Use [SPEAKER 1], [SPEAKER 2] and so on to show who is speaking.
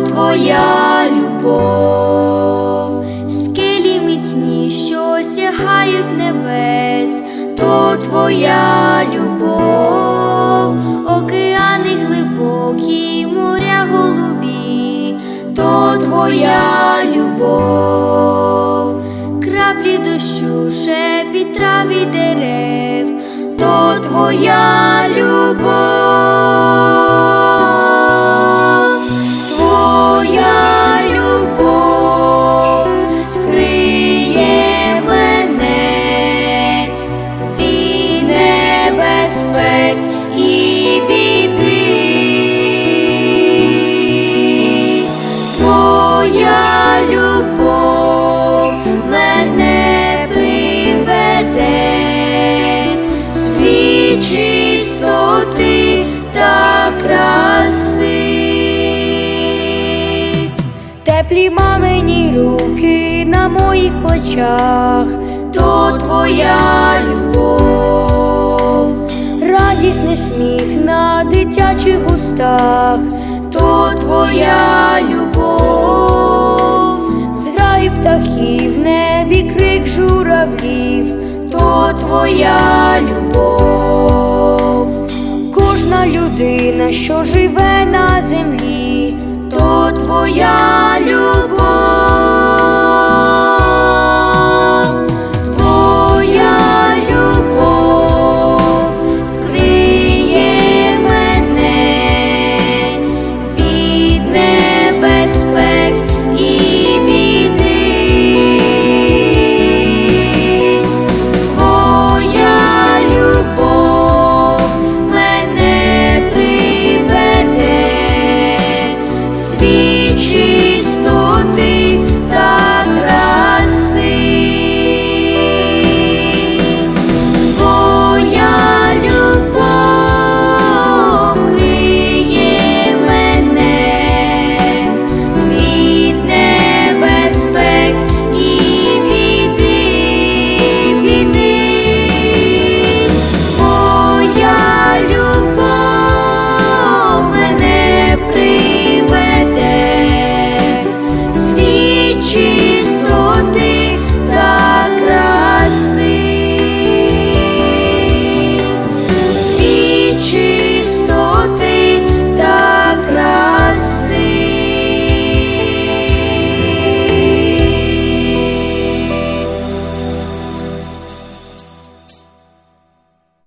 [SPEAKER 1] твоя любов, скелі міцні, що сягають небес, то твоя любов, океани глибокі, моря голубі, то твоя любов, краплі дощу, шепіт трав і дерев, то твоя любов, небезпек і біди. Твоя любов мене приведе, світ чистоти та краси. Теплі мамині руки на моїх плечах, то твоя любов, радісний сміх на дитячих устах, то твоя любов, зграї птахів, небі крик журавлів, то твоя любов, кожна людина, що живе на землі, See.